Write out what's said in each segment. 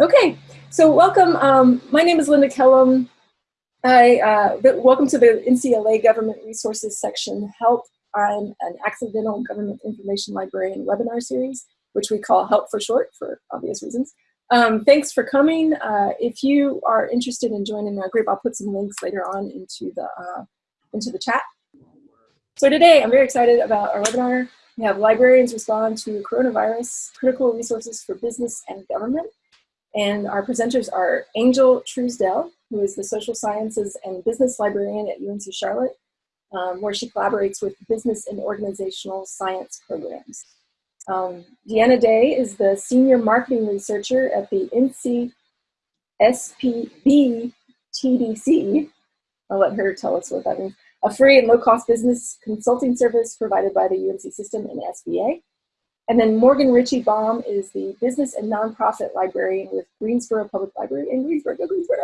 Okay, so welcome. Um, my name is Linda Kellum. I, uh, welcome to the NCLA Government Resources section, HELP. I'm an accidental government information librarian webinar series, which we call HELP for short for obvious reasons. Um, thanks for coming. Uh, if you are interested in joining our group, I'll put some links later on into the, uh, into the chat. So today, I'm very excited about our webinar. We have librarians respond to coronavirus, critical resources for business and government. And our presenters are Angel Truesdell, who is the social sciences and business librarian at UNC Charlotte, um, where she collaborates with business and organizational science programs. Um, Deanna Day is the senior marketing researcher at the NC SPB TDC. I'll let her tell us what that means. A free and low-cost business consulting service provided by the UNC system and SBA. And then Morgan Ritchie Baum is the business and nonprofit librarian with Greensboro Public Library in Greensboro, Greensboro.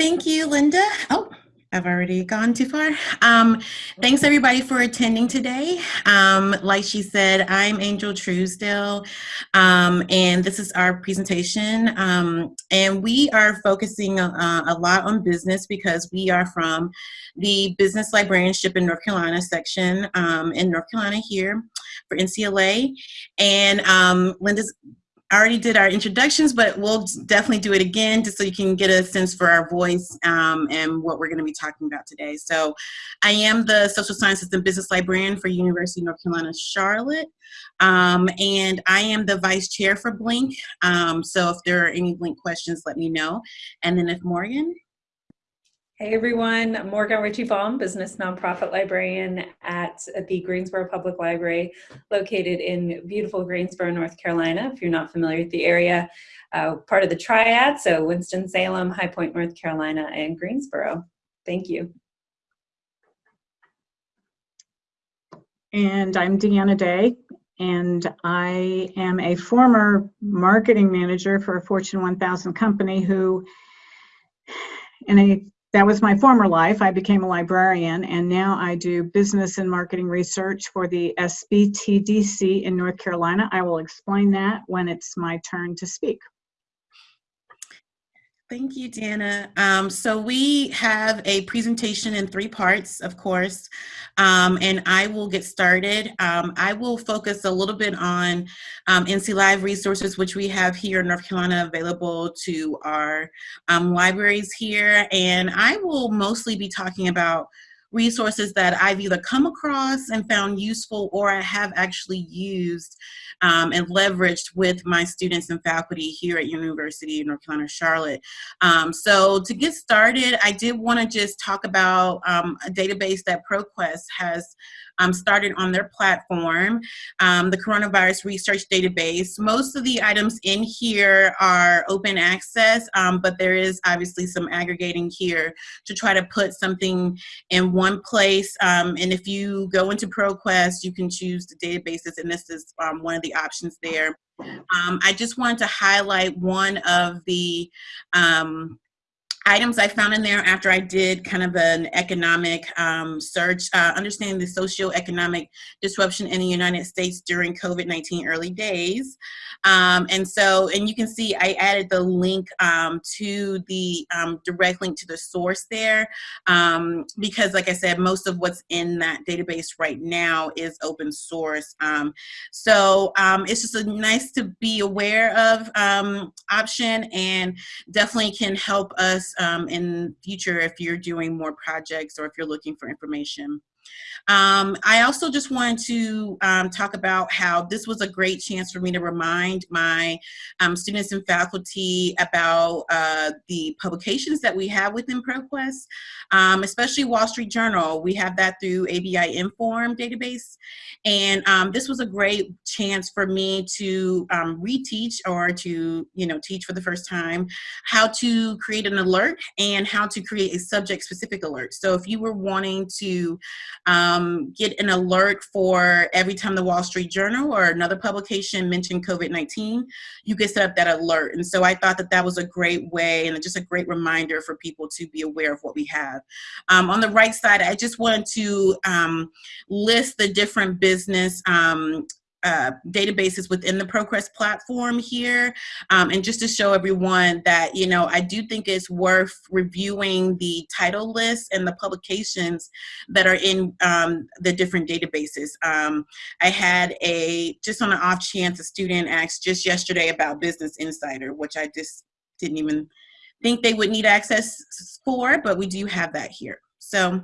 Thank you, Linda. Oh, I've already gone too far. Um, thanks everybody for attending today. Um, like she said, I'm Angel Truesdell, um, and this is our presentation. Um, and we are focusing uh, a lot on business because we are from the Business Librarianship in North Carolina section um, in North Carolina here for NCLA. And um, Linda's Already did our introductions, but we'll definitely do it again just so you can get a sense for our voice um, and what we're going to be talking about today. So I am the Social Sciences and Business Librarian for University of North Carolina, Charlotte. Um, and I am the Vice Chair for BLINC. Um, so if there are any BLINC questions, let me know. And then if Morgan, Hey everyone, I'm Morgan Ritchie Baum, business nonprofit librarian at the Greensboro Public Library, located in beautiful Greensboro, North Carolina. If you're not familiar with the area, uh, part of the Triad, so Winston-Salem, High Point, North Carolina, and Greensboro. Thank you. And I'm Deanna Day, and I am a former marketing manager for a Fortune 1000 company who in a that was my former life. I became a librarian and now I do business and marketing research for the SBTDC in North Carolina. I will explain that when it's my turn to speak. Thank you, Dana. Um, so we have a presentation in three parts, of course, um, and I will get started. Um, I will focus a little bit on um, NC Live resources, which we have here in North Carolina available to our um, libraries here, and I will mostly be talking about resources that I've either come across and found useful or I have actually used um, and leveraged with my students and faculty here at University of North Carolina, Charlotte. Um, so to get started, I did want to just talk about um, a database that ProQuest has um, started on their platform, um, the Coronavirus Research Database. Most of the items in here are open access, um, but there is obviously some aggregating here to try to put something in one place. Um, and if you go into ProQuest, you can choose the databases, and this is um, one of the options there. Um, I just wanted to highlight one of the items I found in there after I did kind of an economic um, search, uh, understanding the socio-economic disruption in the United States during COVID-19 early days. Um, and so, and you can see I added the link um, to the um, direct link to the source there um, because like I said, most of what's in that database right now is open source. Um, so it's just a nice to be aware of option and definitely can help us um, in future if you're doing more projects or if you're looking for information. Um, I also just wanted to um, talk about how this was a great chance for me to remind my um, students and faculty about uh, the publications that we have within ProQuest, um, especially Wall Street Journal. We have that through ABI Inform database. And um, this was a great chance for me to um, reteach or to, you know, teach for the first time how to create an alert and how to create a subject specific alert. So if you were wanting to um, get an alert for every time the Wall Street Journal or another publication mentioned COVID-19, you could set up that alert. And so I thought that that was a great way and just a great reminder for people to be aware of what we have. Um, on the right side, I just wanted to um, list the different business um, uh, databases within the ProQuest platform here. Um, and just to show everyone that, you know, I do think it's worth reviewing the title list and the publications that are in um, the different databases. Um, I had a, just on an off chance, a student asked just yesterday about Business Insider, which I just didn't even think they would need access for, but we do have that here. So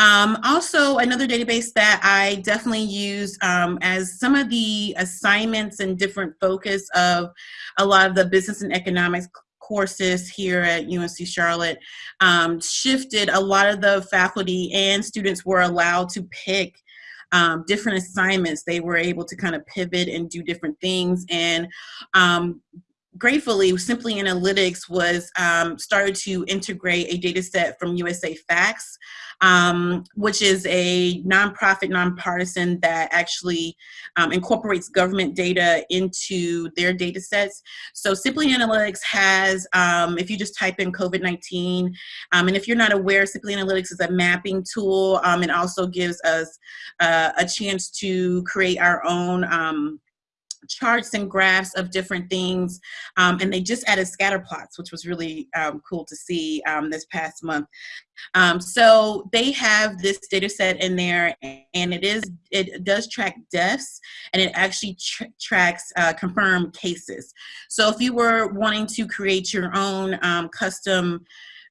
um, also another database that I definitely use um, as some of the assignments and different focus of a lot of the business and economics courses here at UNC Charlotte um, shifted a lot of the faculty and students were allowed to pick um, different assignments. They were able to kind of pivot and do different things and um, gratefully, Simply Analytics was um, started to integrate a data set from USA Facts, um, which is a nonprofit, nonpartisan that actually um, incorporates government data into their data sets. So Simply Analytics has, um, if you just type in COVID-19, um, and if you're not aware, Simply Analytics is a mapping tool. Um, it also gives us uh, a chance to create our own charts and graphs of different things. Um, and they just added scatter plots, which was really um, cool to see um, this past month. Um, so they have this data set in there and it is, it does track deaths and it actually tr tracks uh, confirmed cases. So if you were wanting to create your own um, custom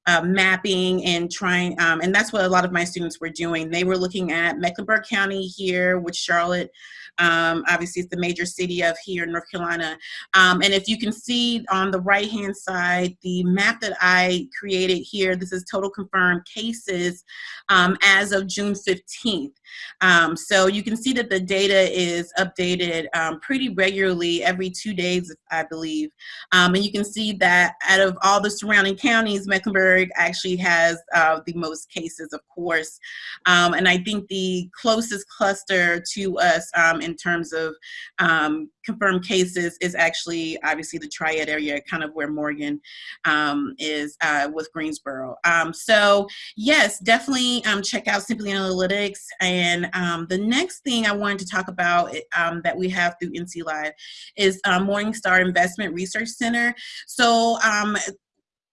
uh, mapping and trying, um, and that's what a lot of my students were doing. They were looking at Mecklenburg County here with Charlotte, um, obviously, it's the major city of here in North Carolina. Um, and if you can see on the right-hand side, the map that I created here, this is total confirmed cases um, as of June 15th. Um, so you can see that the data is updated pretty regularly every two days, I believe. And you can see that out of all the surrounding counties, Mecklenburg actually has uh, the most cases, of course. and I think the closest cluster to us um, in terms of um, confirmed cases is actually obviously the triad area, kind of where Morgan um, is uh, with Greensboro. Um, so yes, definitely um, check out Simply Analytics. And um, the next thing I wanted to talk about um, that we have through NC Live is uh, Morningstar Investment Research Center. So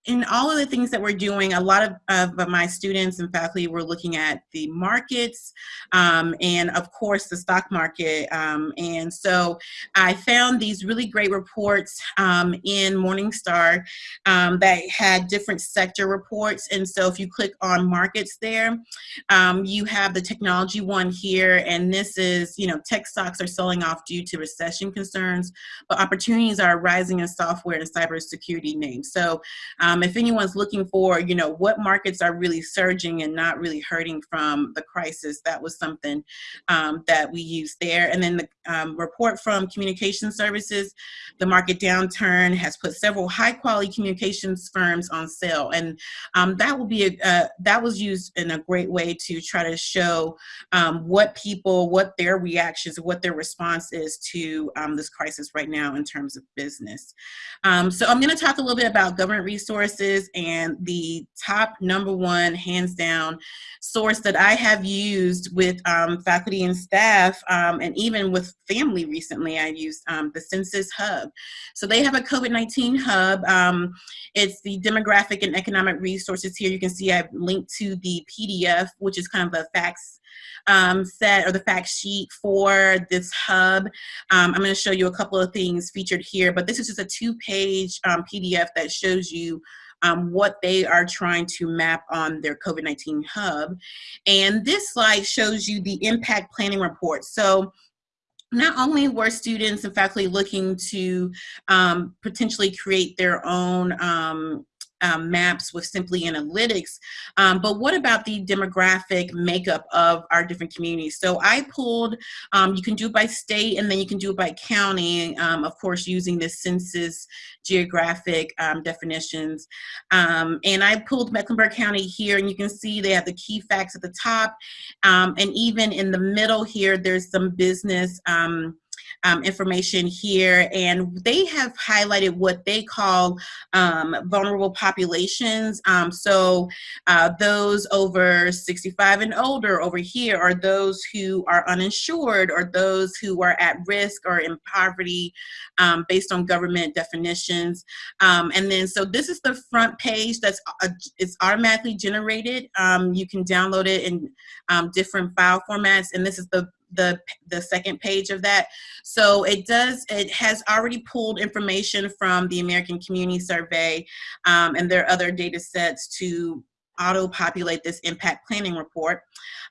in all of the things that we're doing, a lot of, of my students and faculty were looking at the markets um, and of course the stock market. Um, and so I found these really great reports um, in Morningstar um, that had different sector reports. And so if you click on markets there, um, you have the technology one here. And this is, you know, tech stocks are selling off due to recession concerns, but opportunities are rising in software and cybersecurity names. So um, if anyone's looking for, you know, what markets are really surging and not really hurting from the crisis, that was something um, that we used there. And then the um, report from communication services, the market downturn has put several high quality communications firms on sale. And um, that will be, a, uh, that was used in a great way to try to show um, what people, what their reactions, what their response is to um, this crisis right now in terms of business. so I'm gonna talk a little bit about government resources and the top number one, hands down, source that I have used with um, faculty and staff um, and even with family recently, I used um, the Census Hub. So they have a COVID-19 hub. Um, it's the demographic and economic resources here. You can see I've linked to the PDF, which is kind of a facts um, set or the fact sheet for this hub. Um, I'm going to show you a couple of things featured here, but this is just a two-page um, PDF that shows you um, what they are trying to map on their COVID-19 hub. And this slide shows you the impact planning report. So not only were students and faculty looking to um, potentially create their own um, um, maps with Simply Analytics, um, but what about the demographic makeup of our different communities? So I pulled, um, you can do it by state and then you can do it by county, um, of course using the census geographic um, definitions. And I pulled Mecklenburg County here and you can see they have the key facts at the top and even in the middle here there's some business um, information here, and they have highlighted what they call um, vulnerable populations. Um, so uh, those over 65 and older over here are those who are uninsured or those who are at risk or in poverty um, based on government definitions. Um, and then, so this is the front page that's uh, it's automatically generated. Um, you can download it in um, different file formats, and this is the the the second page of that. So it does it has already pulled information from the American Community Survey um, and there are other data sets to auto-populate this impact planning report.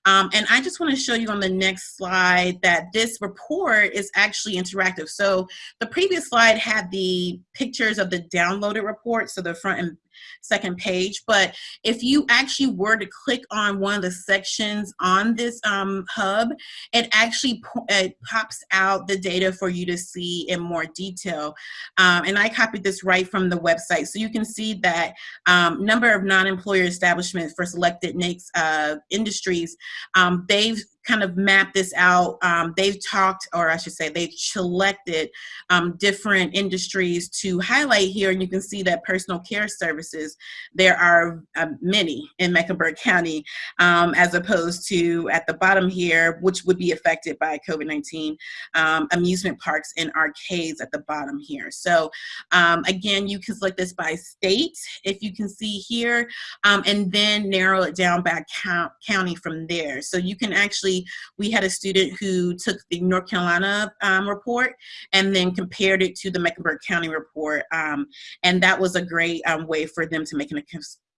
Um, and I just want to show you on the next slide that this report is actually interactive. So the previous slide had the pictures of the downloaded report, so the front and second page. But if you actually were to click on one of the sections on this um, hub, it actually it pops out the data for you to see in more detail. Um, and I copied this right from the website. So you can see that um, number of non-employer establishments for selected NAICS uh, industries, um, they've kind of mapped this out. Um, they've talked, or I should say, they've selected um, different industries to highlight here, and you can see that personal care services, there are um, many in Mecklenburg County, um, as opposed to at the bottom here, which would be affected by COVID-19, um, amusement parks and arcades at the bottom here. So um, again, you can select this by state, if you can see here, and then narrow it down by count, county from there. So you can actually we had a student who took the North Carolina um, report and then compared it to the Mecklenburg County report. Um, and that was a great um, way for them to make an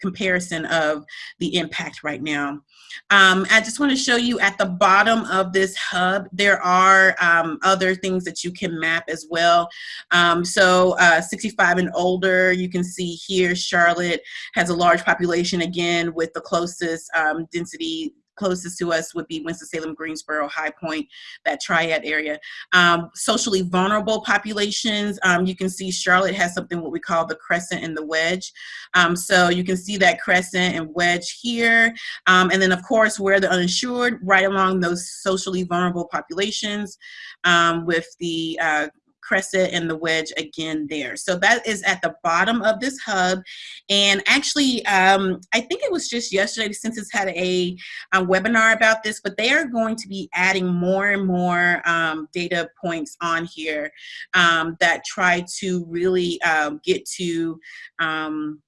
comparison of the impact right now. Um, I just want to show you at the bottom of this hub, there are um, other things that you can map as well. Um, so uh, 65 and older, you can see here, Charlotte has a large population again with the closest um, density closest to us would be Winston-Salem, Greensboro, High Point, that triad area. Um, socially vulnerable populations, um, you can see Charlotte has something what we call the crescent and the wedge. Um, so you can see that crescent and wedge here. Um, and then of course, where the uninsured, right along those socially vulnerable populations um, with the uh, crescent and the wedge again there. So that is at the bottom of this hub. And actually, um, I think it was just yesterday, Census had a, a, webinar about this, but they are going to be adding more and more um, data points on here um, that try to really um, get to um,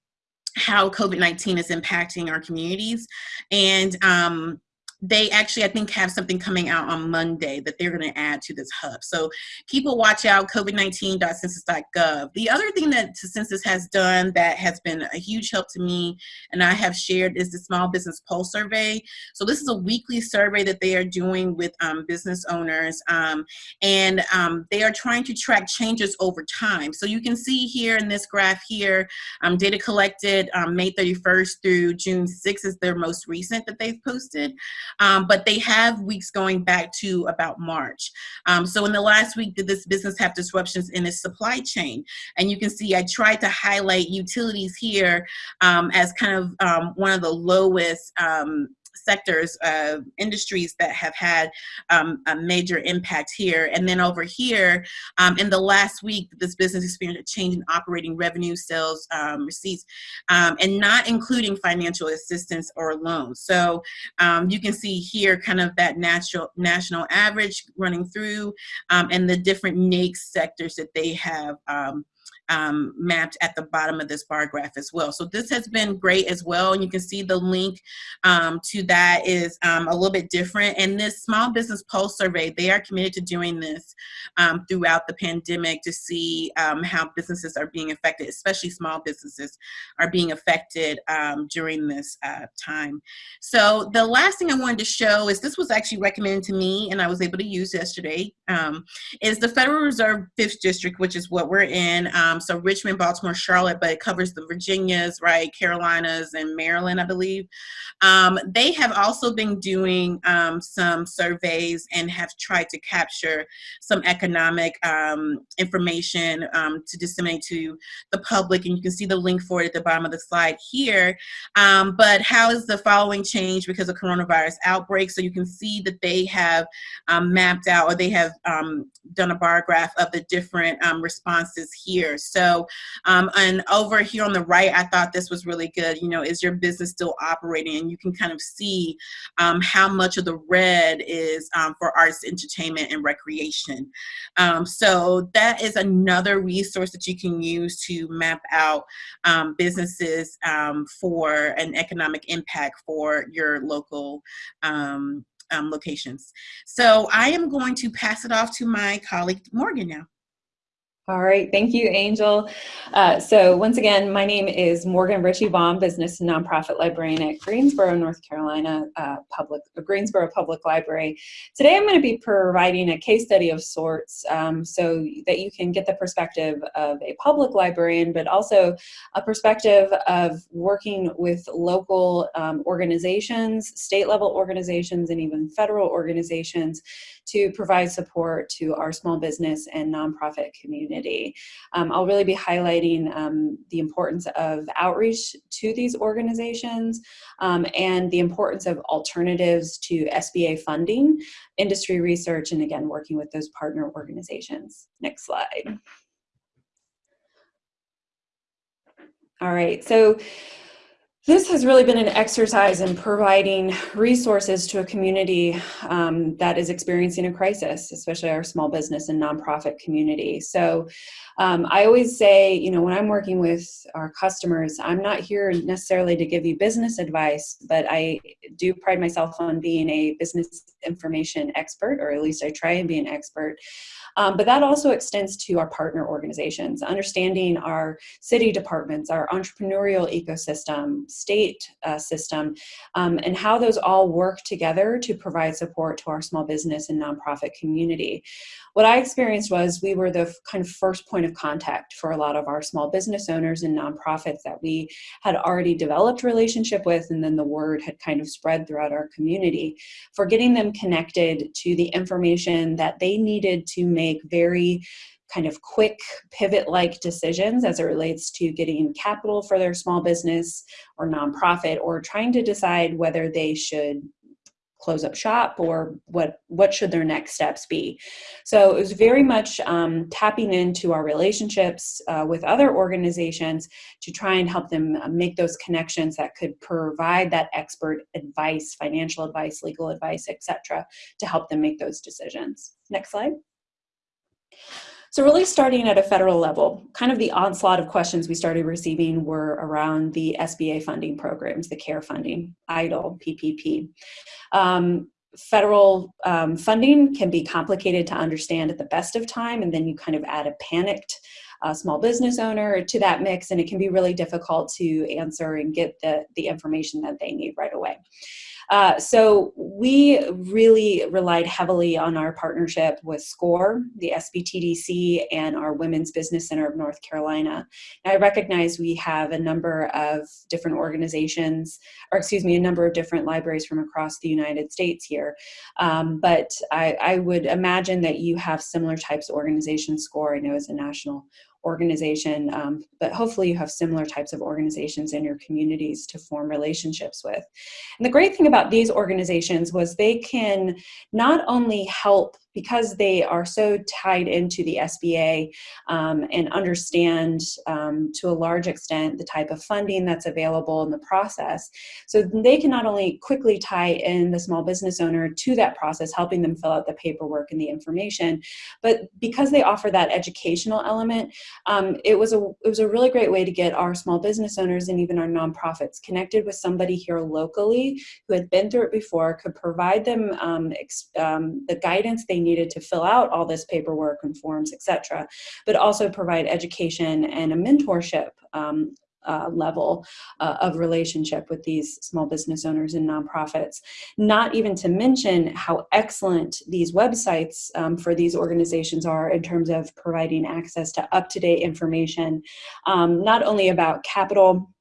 how COVID-19 is impacting our communities. And um, they actually, I think, have something coming out on Monday that they're going to add to this hub. So people watch out, covid19.census.gov. The other thing that Census has done that has been a huge help to me and I have shared is the Small Business Pulse Survey. So this is a weekly survey that they are doing with um, business owners um, and um, they are trying to track changes over time. So you can see here in this graph here, um, data collected um, May 31st through June 6th is their most recent that they've posted um, but they have weeks going back to about March. Um, so in the last week, did this business have disruptions in its supply chain? And you can see I tried to highlight utilities here um, as kind of um, one of the lowest um, sectors, uh, industries that have had um, a major impact here. And then over here, um, in the last week, this business experienced a change in operating revenue, sales, um, receipts, um, and not including financial assistance or loans. So um, you can see here kind of that natural national average running through um, and the different NAICS sectors that they have um, mapped at the bottom of this bar graph as well. So this has been great as well. And you can see the link um, to that is um, a little bit different. And this Small Business Pulse Survey, they are committed to doing this um, throughout the pandemic to see um, how businesses are being affected, especially small businesses are being affected um, during this uh, time. So the last thing I wanted to show is this was actually recommended to me and I was able to use yesterday, is the Federal Reserve 5th District, which is what we're in. um, so Richmond, Baltimore, Charlotte, but it covers the Virginias, right, Carolinas, and Maryland, I believe. Um, they have also been doing um, some surveys and have tried to capture some economic um, information um, to disseminate to the public, and you can see the link for it at the bottom of the slide here. Um, but how is the following change because of coronavirus outbreak? So you can see that they have mapped out or they have done a bar graph of the different responses here. So, and over here on the right, I thought this was really good. You know, is your business still operating? And you can kind of see um, how much of the red is um, for arts, entertainment, and recreation. Um, so that is another resource that you can use to map out um, businesses um, for an economic impact for your local um, locations. So I am going to pass it off to my colleague Morgan now. All right, thank you, Angel. Uh, so once again, my name is Morgan Ritchie Baum, business and nonprofit librarian at Greensboro, North Carolina uh, Public Greensboro Public Library. Today, I'm going to be providing a case study of sorts, um, so that you can get the perspective of a public librarian, but also a perspective of working with local um, organizations, state level organizations, and even federal organizations to provide support to our small business and nonprofit community. Um, I'll really be highlighting um, the importance of outreach to these organizations um, and the importance of alternatives to SBA funding, industry research, and again, working with those partner organizations. Next slide. All right, so this has really been an exercise in providing resources to a community um, that is experiencing a crisis, especially our small business and nonprofit community. So um, I always say, you know, when I'm working with our customers, I'm not here necessarily to give you business advice, but I do pride myself on being a business information expert, or at least I try and be an expert. Um, but that also extends to our partner organizations, understanding our city departments, our entrepreneurial ecosystem, state uh, system, um, and how those all work together to provide support to our small business and nonprofit community. What I experienced was we were the kind of first point of contact for a lot of our small business owners and nonprofits that we had already developed relationship with and then the word had kind of spread throughout our community for getting them connected to the information that they needed to make very kind of quick pivot like decisions as it relates to getting capital for their small business or nonprofit or trying to decide whether they should close up shop or what what should their next steps be. So it was very much um, tapping into our relationships uh, with other organizations to try and help them uh, make those connections that could provide that expert advice financial advice legal advice etc to help them make those decisions. Next slide so really starting at a federal level, kind of the onslaught of questions we started receiving were around the SBA funding programs, the CARE funding, EIDL, PPP. Um, federal um, funding can be complicated to understand at the best of time, and then you kind of add a panicked uh, small business owner to that mix, and it can be really difficult to answer and get the, the information that they need right away. Uh, so we really relied heavily on our partnership with SCORE, the SBTDC, and our Women's Business Center of North Carolina. I recognize we have a number of different organizations, or excuse me, a number of different libraries from across the United States here. Um, but I, I would imagine that you have similar types of organizations. SCORE, I know, is a national organization, um, but hopefully you have similar types of organizations in your communities to form relationships with. And the great thing about these organizations was they can not only help because they are so tied into the SBA um, and understand um, to a large extent the type of funding that's available in the process. So they can not only quickly tie in the small business owner to that process, helping them fill out the paperwork and the information, but because they offer that educational element, um, it, was a, it was a really great way to get our small business owners and even our nonprofits connected with somebody here locally who had been through it before, could provide them um, um, the guidance they needed to fill out all this paperwork and forms, etc., but also provide education and a mentorship um, uh, level uh, of relationship with these small business owners and nonprofits. Not even to mention how excellent these websites um, for these organizations are in terms of providing access to up-to-date information, um, not only about capital,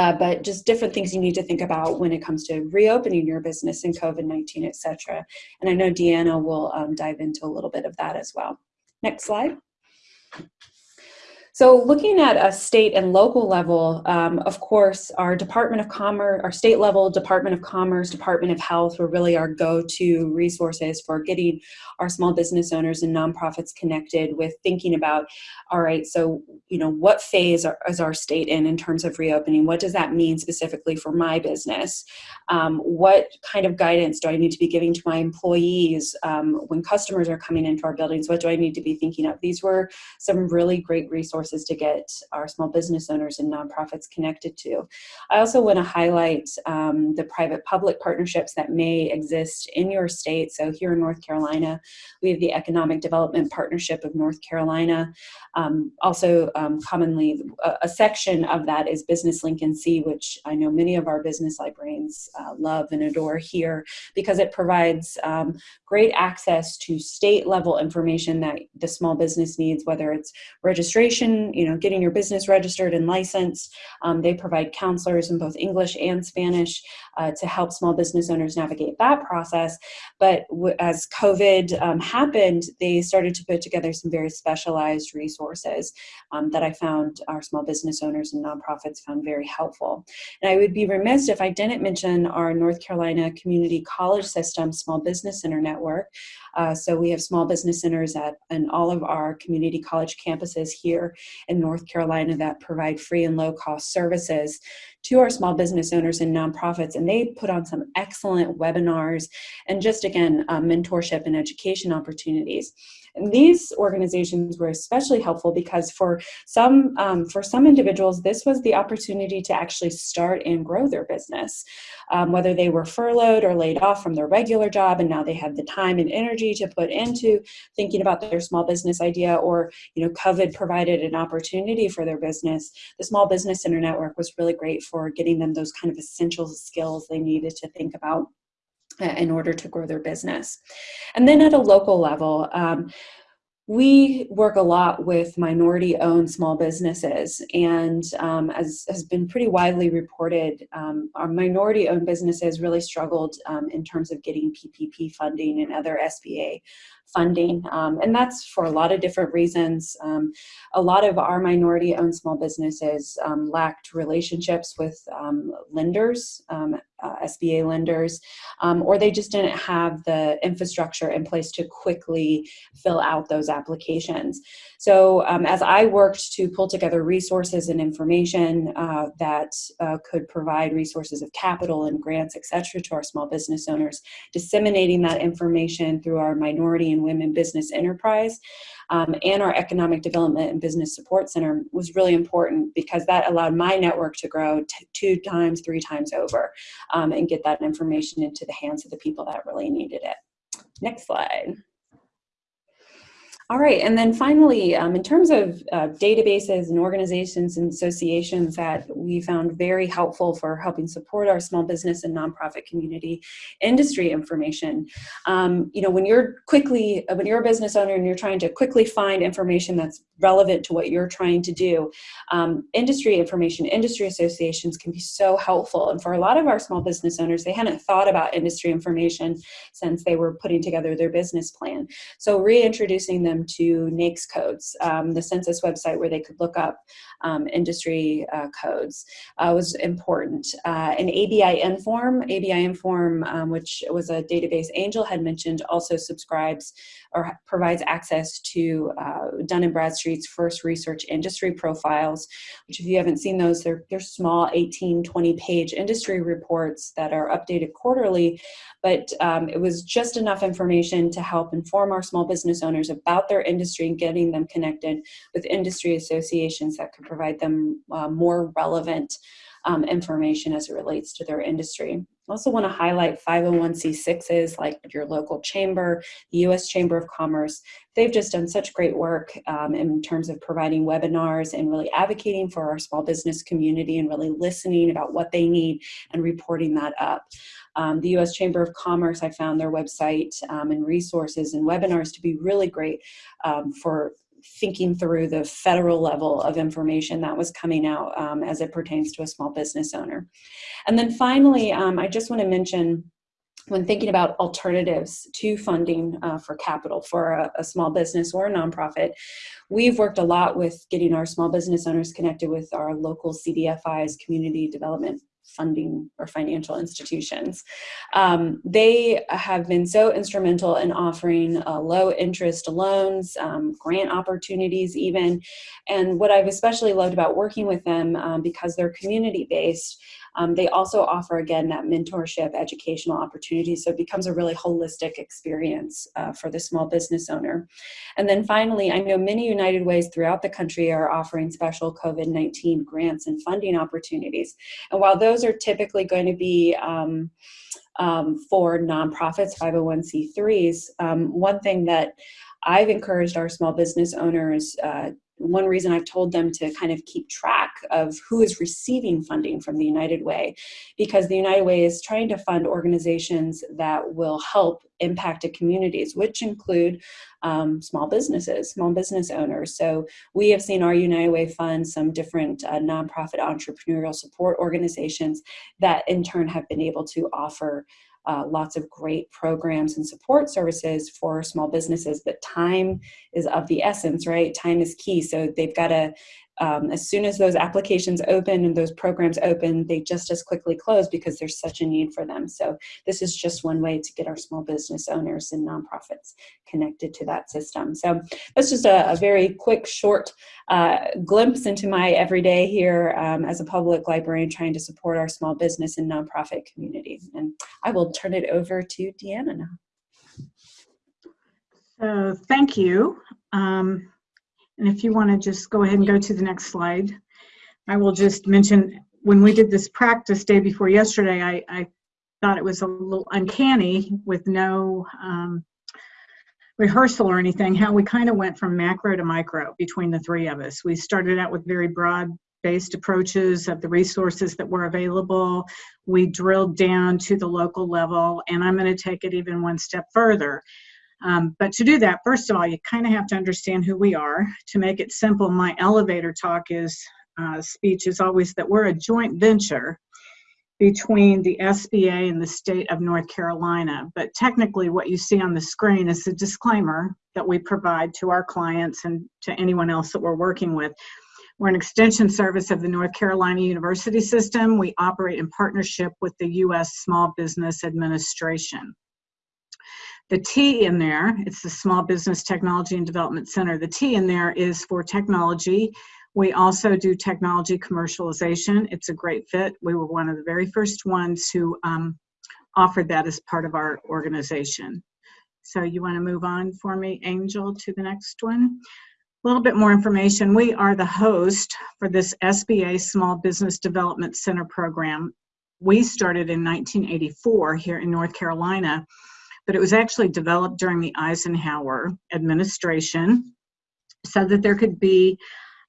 uh, but just different things you need to think about when it comes to reopening your business in COVID-19, et cetera. And I know Deanna will um, dive into a little bit of that as well. Next slide. So looking at a state and local level, um, of course, our Department of Commerce, our state level Department of Commerce, Department of Health were really our go-to resources for getting our small business owners and nonprofits connected with thinking about, all right, so, you know, what phase are, is our state in in terms of reopening? What does that mean specifically for my business? Um, what kind of guidance do I need to be giving to my employees um, when customers are coming into our buildings? What do I need to be thinking of? These were some really great resources resources to get our small business owners and nonprofits connected to. I also want to highlight um, the private-public partnerships that may exist in your state. So here in North Carolina, we have the Economic Development Partnership of North Carolina. Um, also, um, commonly, a, a, section of that is Business Link NC, which I know many of our business librarians uh, love and adore here because it provides um, great access to state level information that the small business needs, whether it's registration you know, getting your business registered and licensed. Um, they provide counselors in both English and Spanish uh, to help small business owners navigate that process. But as COVID um, happened, they started to put together some very specialized resources um, that I found our small business owners and nonprofits found very helpful. And I would be remiss if I didn't mention our North Carolina Community College System Small Business Center Network. Uh, so we have small business centers at in all of our community college campuses here in North Carolina that provide free and low cost services to our small business owners and nonprofits. And they put on some excellent webinars and just again, uh, mentorship and education opportunities. And these organizations were especially helpful because for some, um, for some individuals, this was the opportunity to actually start and grow their business. Um, whether they were furloughed or laid off from their regular job and now they have the time and energy to put into thinking about their small business idea or, you know, COVID provided an opportunity for their business. The Small Business Center Network was really great for getting them those kind of essential skills they needed to think about in order to grow their business. And then at a local level, um, we work a lot with minority owned small businesses and um, as has been pretty widely reported, um, our minority owned businesses really struggled um, in terms of getting PPP funding and other SBA funding. Um, and that's for a lot of different reasons. Um, a lot of our minority owned small businesses um, lacked relationships with um, lenders, um, uh, SBA lenders, um, or they just didn't have the infrastructure in place to quickly fill out those applications. So as I worked to pull together resources and information uh, that uh, could provide resources of capital and grants, et cetera, to our small business owners, disseminating that information through our minority and Women Business Enterprise um, and our Economic Development and Business Support Center was really important because that allowed my network to grow two times, three times over um, and get that information into the hands of the people that really needed it. Next slide. All right, and then finally, um, in terms of uh, databases and organizations and associations that we found very helpful for helping support our small business and nonprofit community industry information. Um, you know, when you're quickly, when you're a business owner and you're trying to quickly find information that's relevant to what you're trying to do, um, industry information, industry associations can be so helpful. And for a lot of our small business owners, they hadn't thought about industry information since they were putting together their business plan. So reintroducing them to NAICS codes, um, the census website where they could look up um, industry uh, codes uh, was important. Uh, an ABI Inform, ABI Inform, um, which was a database Angel had mentioned, also subscribes or provides access to uh, Dun & Bradstreet's first research industry profiles, which if you haven't seen those, they're, they're small 18, 20 page industry reports that are updated quarterly, but um, it was just enough information to help inform our small business owners about their industry and getting them connected with industry associations that could provide them uh, more relevant um, information as it relates to their industry. Also want to highlight 501c6s like your local chamber, the U.S. Chamber of Commerce. They've just done such great work um, in terms of providing webinars and really advocating for our small business community and really listening about what they need and reporting that up. Um, the U.S. Chamber of Commerce, I found their website um, and resources and webinars to be really great um, for thinking through the federal level of information that was coming out um, as it pertains to a small business owner. And then finally, um, I just want to mention when thinking about alternatives to funding uh, for capital for a, a, small business or a nonprofit, we've worked a lot with getting our small business owners connected with our local CDFIs, community development funding or financial institutions. Um, they have been so instrumental in offering uh, low interest loans, um, grant opportunities even. And what I've especially loved about working with them, um, because they're community based, um, they also offer, again, that mentorship, educational opportunities. So it becomes a really holistic experience uh, for the small business owner. And then finally, I know many United Ways throughout the country are offering special COVID-19 grants and funding opportunities. And while those are typically going to be um, um, for nonprofits, 501c3s, um, one thing that I've encouraged our small business owners uh, one reason I've told them to kind of keep track of who is receiving funding from the United Way, because the United Way is trying to fund organizations that will help impacted communities, which include um, small businesses, small business owners. So we have seen our United Way fund some different uh, nonprofit entrepreneurial support organizations that in turn have been able to offer uh, lots of great programs and support services for small businesses, but time is of the essence, right? Time is key. So they've got to um, as soon as those applications open and those programs open, they just as quickly close because there's such a need for them. So this is just one way to get our small business owners and nonprofits connected to that system. So that's just a, a very quick, short uh, glimpse into my everyday here um, as a public librarian trying to support our small business and nonprofit community. And I will turn it over to Deanna now. So thank you. Um, and if you want to just go ahead and go to the next slide, I will just mention when we did this practice day before yesterday, I, I thought it was a little uncanny with no um, rehearsal or anything, how we kind of went from macro to micro between the three of us. We started out with very broad based approaches of the resources that were available. We drilled down to the local level, and I'm going to take it even one step further. Um, but to do that, first of all, you kind of have to understand who we are. To make it simple, my elevator talk is uh, speech is always that we're a joint venture between the SBA and the state of North Carolina. But technically, what you see on the screen is a disclaimer that we provide to our clients and to anyone else that we're working with. We're an extension service of the North Carolina University System. We operate in partnership with the U.S. Small Business Administration. The T in there, it's the Small Business Technology and Development Center. The T in there is for technology. We also do technology commercialization. It's a great fit. We were one of the very first ones who um, offered that as part of our organization. So you want to move on for me, Angel, to the next one? A little bit more information. We are the host for this SBA Small Business Development Center program. We started in 1984 here in North Carolina but it was actually developed during the Eisenhower administration so that there could be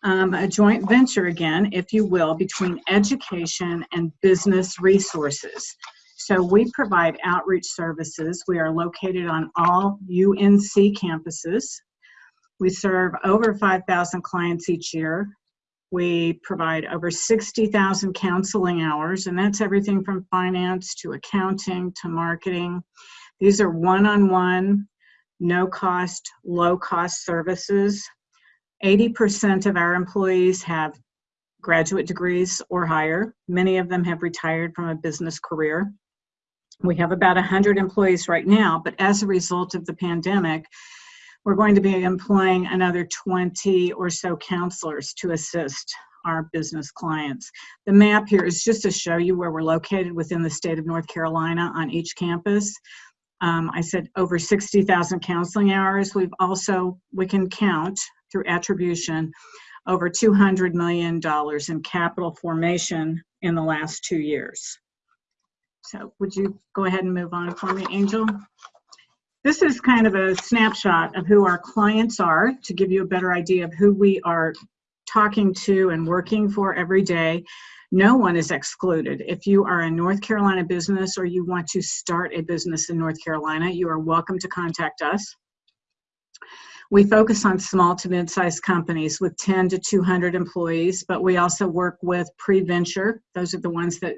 um, a joint venture again, if you will, between education and business resources. So we provide outreach services. We are located on all UNC campuses. We serve over 5,000 clients each year. We provide over 60,000 counseling hours, and that's everything from finance to accounting to marketing. These are one-on-one, no-cost, low-cost services. 80% of our employees have graduate degrees or higher. Many of them have retired from a business career. We have about 100 employees right now, but as a result of the pandemic, we're going to be employing another 20 or so counselors to assist our business clients. The map here is just to show you where we're located within the state of North Carolina on each campus. Um, I said over 60,000 counseling hours. We've also, we can count through attribution, over $200 million in capital formation in the last two years. So would you go ahead and move on for me, Angel? This is kind of a snapshot of who our clients are to give you a better idea of who we are talking to and working for every day. No one is excluded. If you are a North Carolina business or you want to start a business in North Carolina, you are welcome to contact us. We focus on small to mid-sized companies with 10 to 200 employees, but we also work with pre-venture. Those are the ones that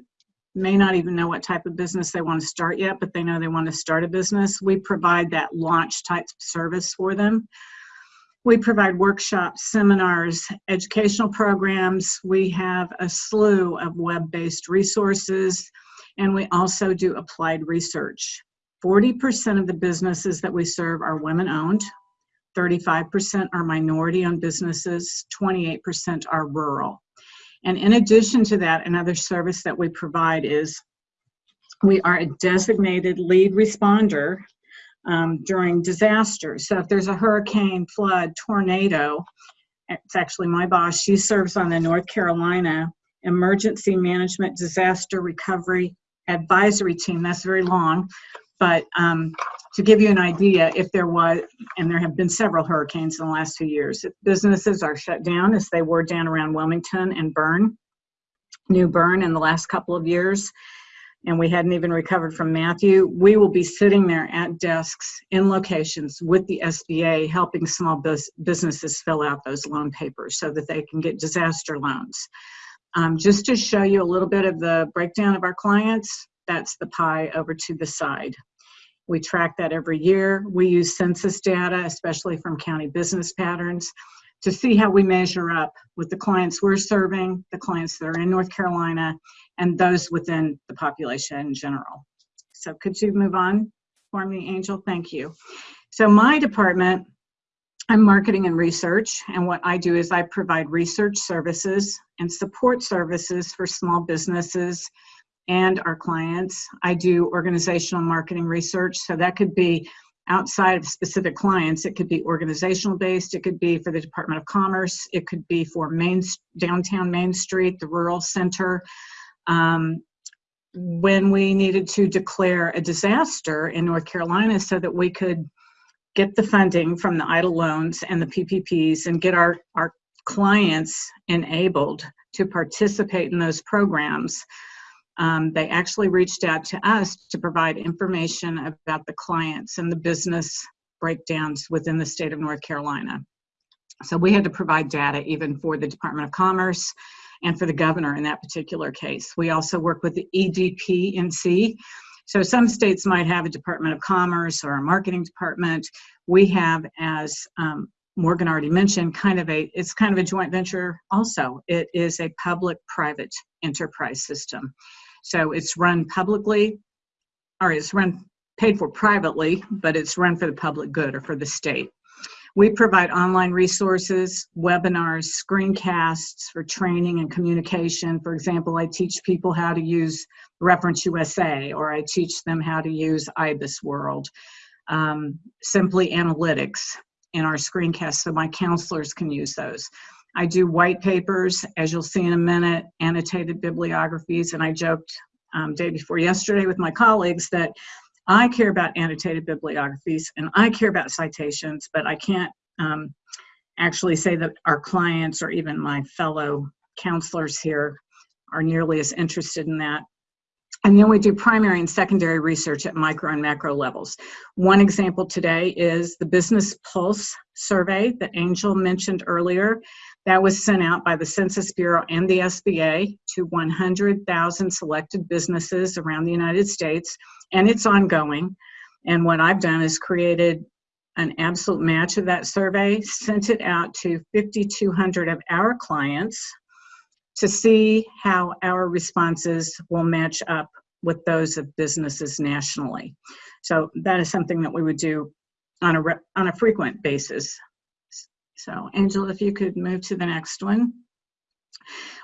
may not even know what type of business they want to start yet, but they know they want to start a business. We provide that launch type service for them. We provide workshops, seminars, educational programs. We have a slew of web-based resources, and we also do applied research. 40% of the businesses that we serve are women-owned, 35% are minority-owned businesses, 28% are rural. And in addition to that, another service that we provide is we are a designated lead responder um, during disasters. So if there's a hurricane, flood, tornado, it's actually my boss, she serves on the North Carolina Emergency Management Disaster Recovery Advisory Team. That's very long, but um, to give you an idea, if there was, and there have been several hurricanes in the last two years, businesses are shut down as they were down around Wilmington and Bern, New Bern in the last couple of years, and we hadn't even recovered from Matthew, we will be sitting there at desks in locations with the SBA helping small bus businesses fill out those loan papers so that they can get disaster loans. Um, just to show you a little bit of the breakdown of our clients, that's the pie over to the side. We track that every year. We use census data, especially from county business patterns, to see how we measure up with the clients we're serving, the clients that are in North Carolina, and those within the population in general. So could you move on for me, Angel? Thank you. So my department, I'm marketing and research, and what I do is I provide research services and support services for small businesses and our clients. I do organizational marketing research, so that could be outside of specific clients. It could be organizational based, it could be for the Department of Commerce, it could be for Main, downtown Main Street, the rural center, um, when we needed to declare a disaster in North Carolina so that we could get the funding from the EIDL loans and the PPPs and get our, our clients enabled to participate in those programs. Um, they actually reached out to us to provide information about the clients and the business breakdowns within the state of North Carolina. So we had to provide data even for the Department of Commerce and for the governor in that particular case. We also work with the EDPNC. So some states might have a Department of Commerce or a marketing department. We have, as um, Morgan already mentioned, kind of a, it's kind of a joint venture also. It is a public-private enterprise system. So it's run publicly, or it's run paid for privately, but it's run for the public good or for the state. We provide online resources, webinars, screencasts for training and communication. For example, I teach people how to use Reference USA, or I teach them how to use IBIS World. Um, simply analytics in our screencasts so my counselors can use those. I do white papers, as you'll see in a minute, annotated bibliographies, and I joked um, day before yesterday with my colleagues that I care about annotated bibliographies and I care about citations, but I can't um, actually say that our clients or even my fellow counselors here are nearly as interested in that. And then we do primary and secondary research at micro and macro levels. One example today is the Business Pulse survey that Angel mentioned earlier. That was sent out by the Census Bureau and the SBA to 100,000 selected businesses around the United States, and it's ongoing. And what I've done is created an absolute match of that survey, sent it out to 5,200 of our clients to see how our responses will match up with those of businesses nationally. So that is something that we would do on a, on a frequent basis. So Angela, if you could move to the next one.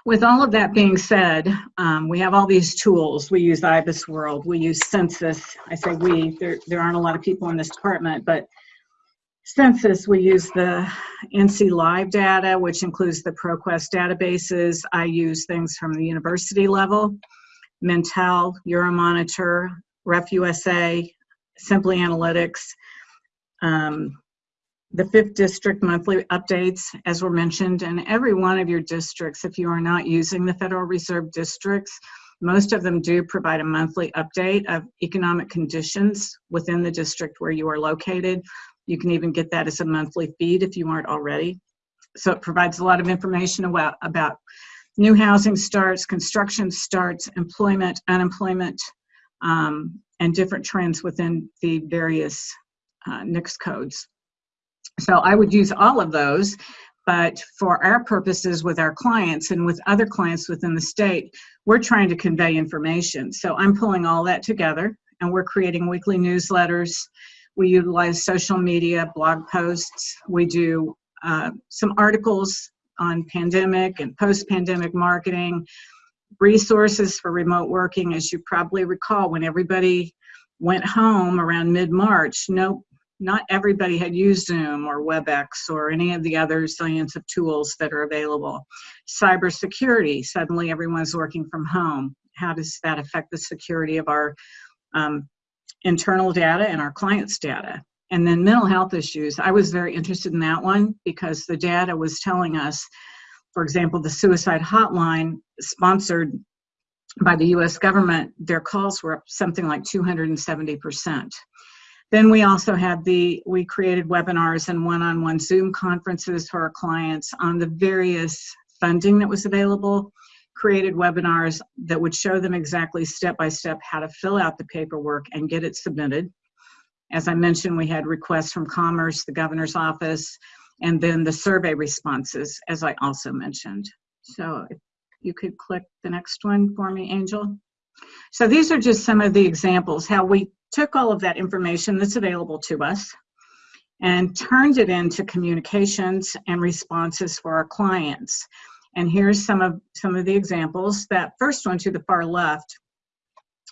With all of that being said, um, we have all these tools. We use IBIS World, we use Census. I say we, there, there aren't a lot of people in this department, but Census, we use the NC Live data, which includes the ProQuest databases. I use things from the university level. Mintel, Euromonitor, RefUSA, Simply Analytics, um, the fifth district monthly updates, as were mentioned, and every one of your districts, if you are not using the Federal Reserve districts, most of them do provide a monthly update of economic conditions within the district where you are located. You can even get that as a monthly feed if you aren't already. So it provides a lot of information about, about new housing starts, construction starts, employment, unemployment, um, and different trends within the various uh, NAICS codes. So I would use all of those, but for our purposes with our clients and with other clients within the state, we're trying to convey information. So I'm pulling all that together and we're creating weekly newsletters. We utilize social media, blog posts. We do uh, some articles on pandemic and post-pandemic marketing, resources for remote working. As you probably recall, when everybody went home around mid-March, no, not everybody had used Zoom or WebEx or any of the other zillions of tools that are available. Cybersecurity, suddenly everyone's working from home. How does that affect the security of our um, internal data and our clients' data? And then mental health issues. I was very interested in that one because the data was telling us, for example, the suicide hotline sponsored by the US government, their calls were up something like 270%. Then we also had the, we created webinars and one-on-one -on -one Zoom conferences for our clients on the various funding that was available, created webinars that would show them exactly step-by-step how to fill out the paperwork and get it submitted. As I mentioned, we had requests from Commerce, the governor's office, and then the survey responses, as I also mentioned. So if you could click the next one for me, Angel. So these are just some of the examples, how we took all of that information that's available to us and turned it into communications and responses for our clients. And here's some of, some of the examples. That first one to the far left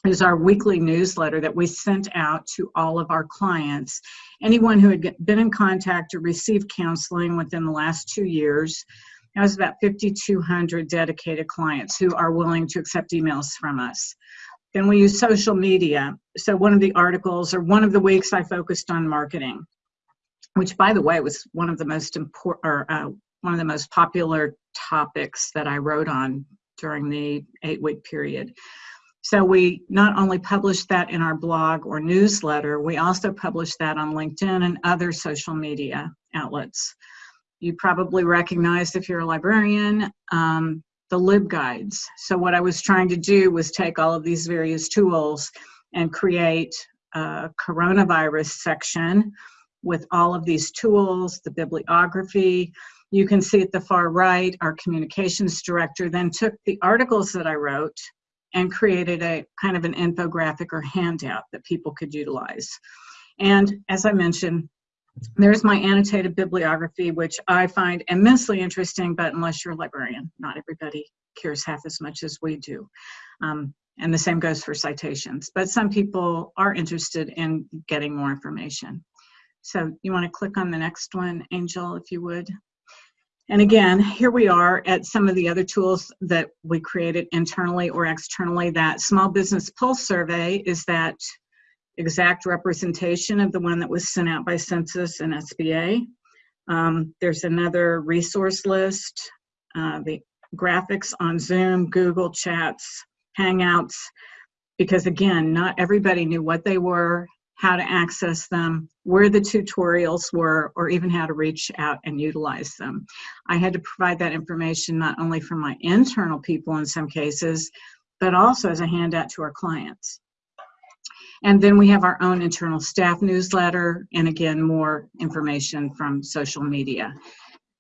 is our weekly newsletter that we sent out to all of our clients. Anyone who had been in contact or received counseling within the last two years, that was about 5,200 dedicated clients who are willing to accept emails from us. Then we use social media. So one of the articles or one of the weeks I focused on marketing, which by the way was one of the most important or uh, one of the most popular topics that I wrote on during the eight week period. So we not only published that in our blog or newsletter, we also published that on LinkedIn and other social media outlets. You probably recognize if you're a librarian, um, the LibGuides. So what I was trying to do was take all of these various tools and create a coronavirus section with all of these tools, the bibliography. You can see at the far right, our communications director then took the articles that I wrote and created a kind of an infographic or handout that people could utilize. And as I mentioned, there's my annotated bibliography, which I find immensely interesting, but unless you're a librarian, not everybody cares half as much as we do. Um, and the same goes for citations. But some people are interested in getting more information. So you want to click on the next one, Angel, if you would. And again, here we are at some of the other tools that we created internally or externally. That Small Business Pulse Survey is that exact representation of the one that was sent out by Census and SBA. Um, there's another resource list, uh, the graphics on Zoom, Google Chats, Hangouts, because again, not everybody knew what they were, how to access them, where the tutorials were, or even how to reach out and utilize them. I had to provide that information not only for my internal people in some cases, but also as a handout to our clients. And then we have our own internal staff newsletter, and again, more information from social media.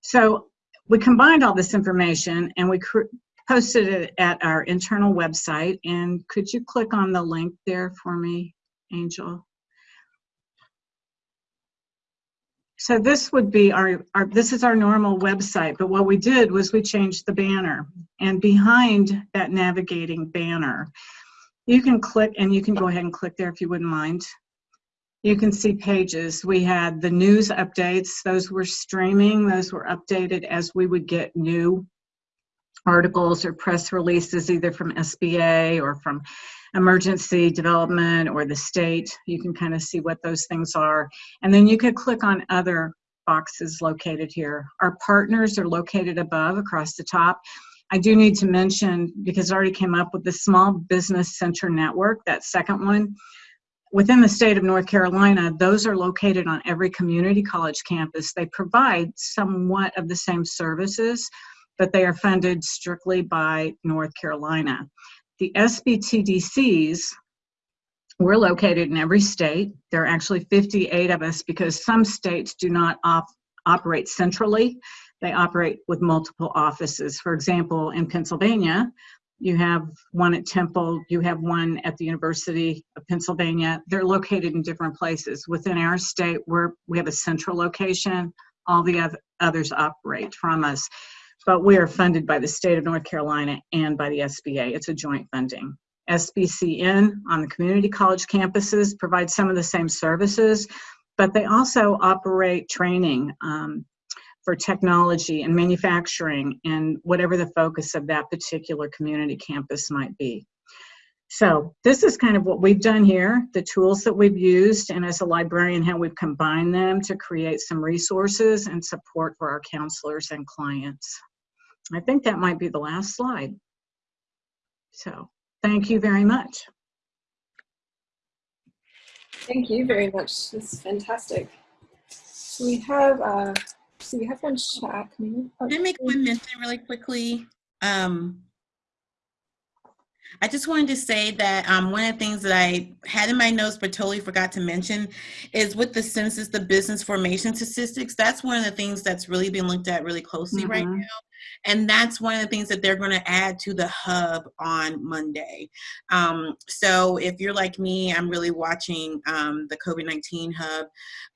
So we combined all this information and we posted it at our internal website. And could you click on the link there for me, Angel? So this would be our, our, this is our normal website, but what we did was we changed the banner. And behind that navigating banner, you can click, and you can go ahead and click there if you wouldn't mind. You can see pages. We had the news updates. Those were streaming. Those were updated as we would get new articles or press releases either from SBA or from emergency development or the state. You can kind of see what those things are. And then you could click on other boxes located here. Our partners are located above across the top. I do need to mention, because it already came up with the Small Business Center Network, that second one. Within the state of North Carolina, those are located on every community college campus. They provide somewhat of the same services, but they are funded strictly by North Carolina. The SBTDCs, we're located in every state. There are actually 58 of us because some states do not op operate centrally. They operate with multiple offices. For example, in Pennsylvania, you have one at Temple, you have one at the University of Pennsylvania. They're located in different places. Within our state, we're, we have a central location. All the others operate from us. But we are funded by the state of North Carolina and by the SBA. It's a joint funding. SBCN on the community college campuses provides some of the same services, but they also operate training. Um, for technology and manufacturing and whatever the focus of that particular community campus might be. So this is kind of what we've done here, the tools that we've used, and as a librarian, how we've combined them to create some resources and support for our counselors and clients. I think that might be the last slide. So thank you very much. Thank you very much. This is fantastic. So we have uh, so we have one chat. Can I make one mention really quickly? Um, I just wanted to say that um, one of the things that I had in my notes but totally forgot to mention is with the census, the business formation statistics. That's one of the things that's really being looked at really closely mm -hmm. right mm-hmm. now. And that's one of the things that they're going to add to the hub on Monday. Um, so if you're like me, I'm really watching um, the COVID 19 hub.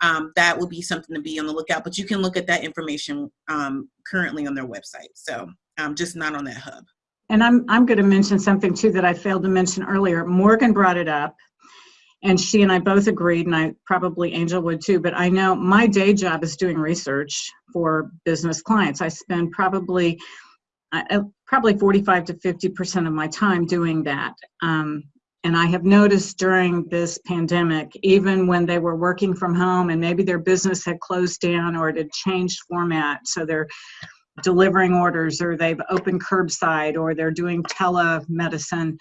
Um, that will be something to be on the lookout, but you can look at that information um, currently on their website. So um, just not on that hub. And I'm, I'm going to mention something too that I failed to mention earlier. Morgan brought it up and she and I both agreed, and I probably Angel would too, but I know my day job is doing research for business clients. I spend probably uh, probably 45 to 50% of my time doing that. Um, and I have noticed during this pandemic, even when they were working from home and maybe their business had closed down or it had changed format, so they're delivering orders or they've opened curbside or they're doing telemedicine,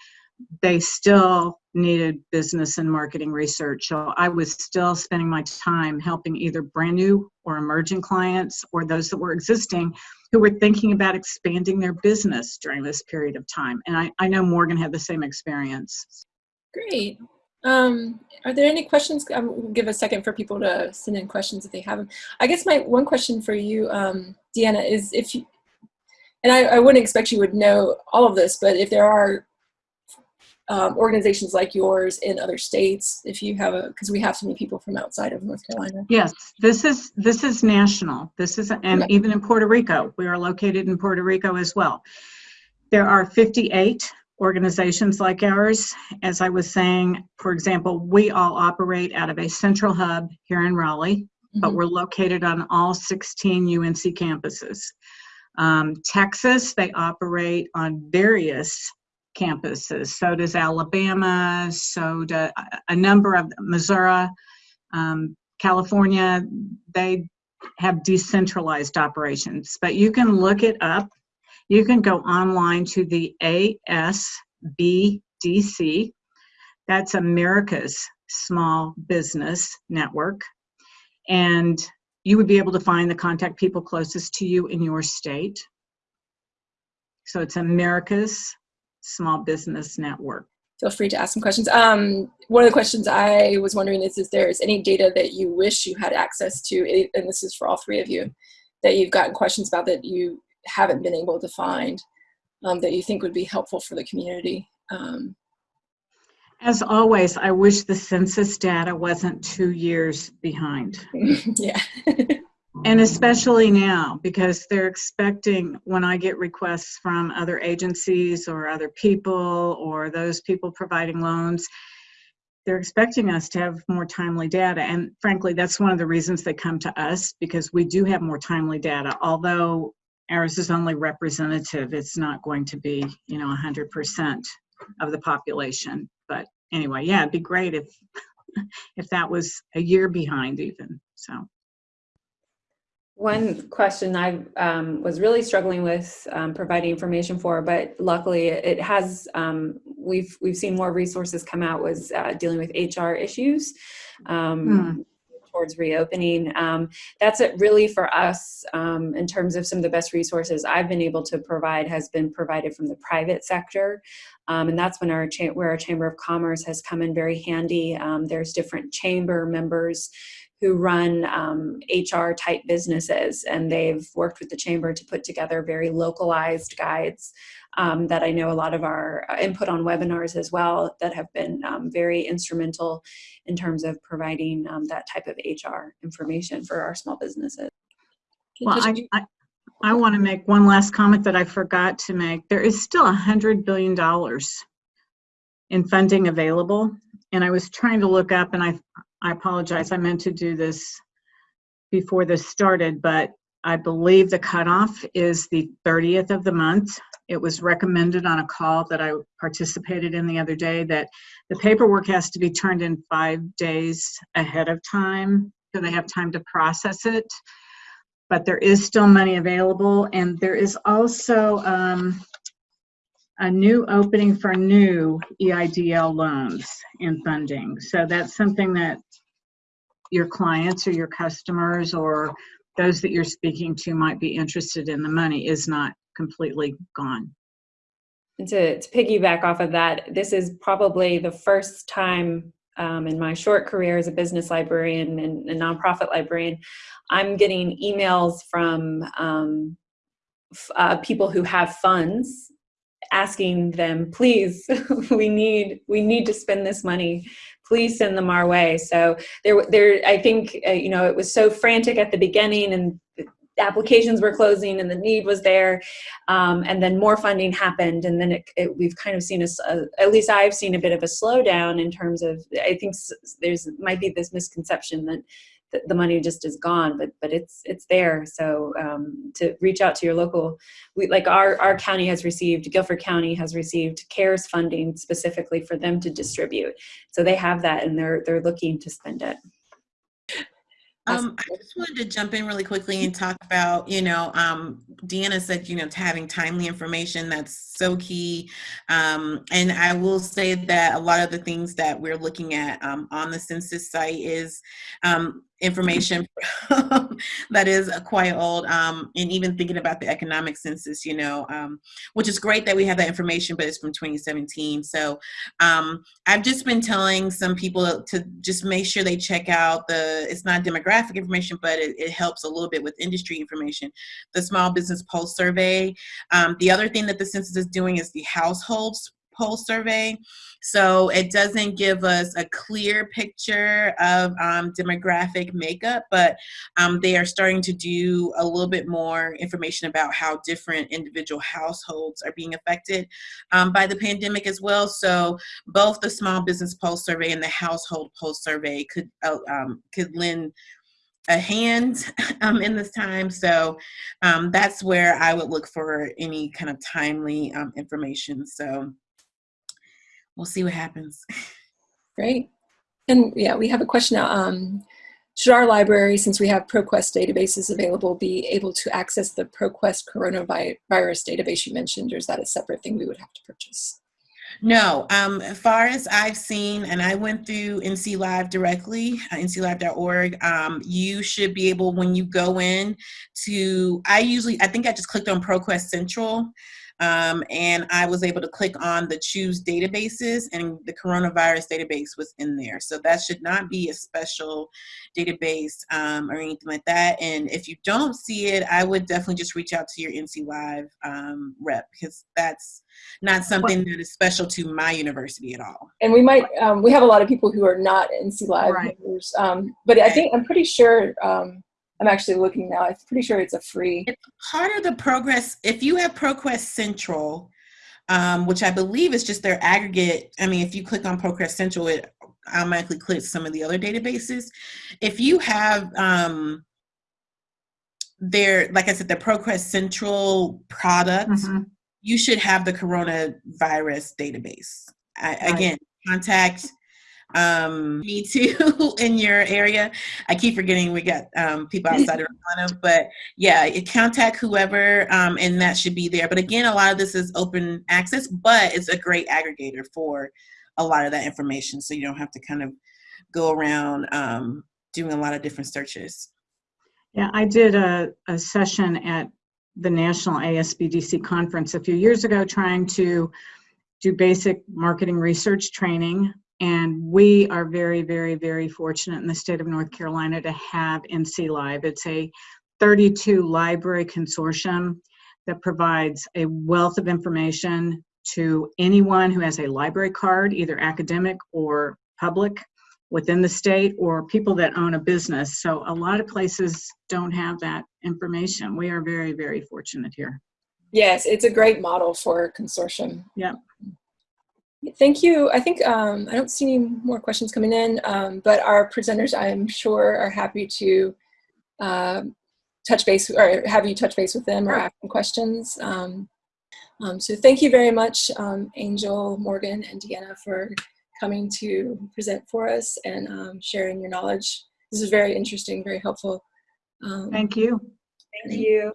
they still needed business and marketing research. So I was still spending my time helping either brand new or emerging clients or those that were existing who were thinking about expanding their business during this period of time. And I, I know Morgan had the same experience. Great. Um, are there any questions? I will give a second for people to send in questions if they have them. I guess my one question for you, um, Deanna, is if you, and I, I wouldn't expect you would know all of this, but if there are um, organizations like yours in other states if you have a because we have so many people from outside of north carolina yes this is this is national this is and okay. even in puerto rico we are located in puerto rico as well there are 58 organizations like ours as i was saying for example we all operate out of a central hub here in raleigh mm -hmm. but mm-hmm. we're located on all 16 unc campuses um, texas they operate on various campuses. So does Alabama, so do a number of Missouri, um, California, they have decentralized operations. But you can look it up. You can go online to the ASBDC. That's America's Small Business Network. And you would be able to find the contact people closest to you in your state. So it's America's Small Business Network. Feel free to ask some questions. Um, one of the questions I was wondering is, is there is any data that you wish you had access to, and this is for all three of you, that you've gotten questions about that you haven't been able to find um, that you think would be helpful for the community? Um, As always, I wish the census data wasn't two years behind. yeah. And especially now, because they're expecting when I get requests from other agencies or other people or those people providing loans, they're expecting us to have more timely data. And frankly, that's one of the reasons they come to us because we do have more timely data. Although ours is only representative. It's not going to be, you know, 100% of the population. But anyway, yeah, it'd be great if if that was a year behind even. So One question I um, was really struggling with um, providing information for, but luckily it has. Um, we've we've seen more resources come out. Was uh, dealing with HR issues. Um, towards reopening. Um, that's it really for us um, in terms of some of the best resources I've been able to provide has been provided from the private sector. Um, and that's when our where our Chamber of Commerce has come in very handy. Um, there's different chamber members who run um, HR type businesses, and they've worked with the chamber to put together very localized guides um, that I know a lot of our uh, input on webinars as well that have been um, very instrumental in terms of providing um, that type of HR information for our small businesses. Well, I, I, I want to make one last comment that I forgot to make. There is still a hundred billion dollars in funding available. And I was trying to look up and I, I apologize, I meant to do this before this started, but I believe the cutoff is the 30th of the month. It was recommended on a call that I participated in the other day that the paperwork has to be turned in five days ahead of time so they have time to process it. But there is still money available and there is also um, a new opening for new EIDL loans and funding. So that's something that your clients or your customers or those that you're speaking to might be interested in. The money is not completely gone. To, to piggyback off of that, this is probably the first time um, in my short career as a business librarian and a nonprofit librarian, I'm getting emails from um, uh, people who have funds asking them, please, we need we need to spend this money. Please send them our way. So there, there. I think uh, you know it was so frantic at the beginning, and applications were closing, and the need was there, um, and then more funding happened, and then it, it, we've kind of seen a, a, at least I've seen a bit of a slowdown in terms of. I think there's might be this misconception that the money just is gone but but it's it's there. So um, to reach out to your local we like our our county has received guilford county has received cares funding specifically for them to distribute. So they have that and they're they're looking to spend it. Um, I just wanted to jump in really quickly and talk about, you know, um, Deanna said, you know, having timely information, that's so key. Um, and I will say that a lot of the things that we're looking at um, on the census site is um, information that is quite old um, and even thinking about the economic census you know um, which is great that we have that information but it's from 2017 so um, i've just been telling some people to just make sure they check out the it's not demographic information but it, it helps a little bit with industry information the small business pulse survey. Um, the other thing that the census is doing is the households pulse survey. So it doesn't give us a clear picture of um, demographic makeup, but um, they are starting to do a little bit more information about how different individual households are being affected um, by the pandemic as well. So both the small business pulse survey and the household pulse survey could uh, um, could lend a hand um, in this time. So um, that's where I would look for any kind of timely um, information. So we'll see what happens. Great. And yeah, we have a question now. Um, should our library, since we have ProQuest databases available, be able to access the ProQuest coronavirus database you mentioned, or is that a separate thing we would have to purchase? No, um, as far as I've seen, and I went through NC Live directly, uh, nclive.org, um, you should be able, when you go in to, I usually, I think I just clicked on ProQuest Central, um, and I was able to click on the choose databases and the coronavirus database was in there. So that should not be a special database um, or anything like that. And if you don't see it, I would definitely just reach out to your NC Live um, rep because that's not something that is special to my university at all. And we might, um, we have a lot of people who are not NC Live Right. members, um, but I think, I'm pretty sure, um, I'm actually looking now, I'm pretty sure it's a free. It's part of the ProQuest. If you have ProQuest Central, um, which I believe is just their aggregate. I mean, if you click on ProQuest Central, it automatically clicks some of the other databases. If you have um, their, like I said, the ProQuest Central product, Mhm. you should have the coronavirus database. I, Right. Again, contact um, me too in your area. I keep forgetting we got um, people outside of Atlanta, but yeah, contact whoever, um, and that should be there. But again, a lot of this is open access, but it's a great aggregator for a lot of that information, so you don't have to kind of go around um, doing a lot of different searches. Yeah, I did a, a session at the National ASBDC conference a few years ago trying to do basic marketing research training. And we are very, very, very fortunate in the state of North Carolina to have NC Live. It's a 32 library consortium that provides a wealth of information to anyone who has a library card, either academic or public within the state or people that own a business. So a lot of places don't have that information. We are very, very fortunate here. Yes, it's a great model for consortium. Yeah. Thank you. I think um, I don't see any more questions coming in, um, but our presenters, I'm sure, are happy to um touch base or have you touch base with them or ask them questions. Um, um, so thank you very much, um, Angel, Morgan, and Deanna for coming to present for us and um, sharing your knowledge. This is very interesting, very helpful. Um, Thank you. Thank you.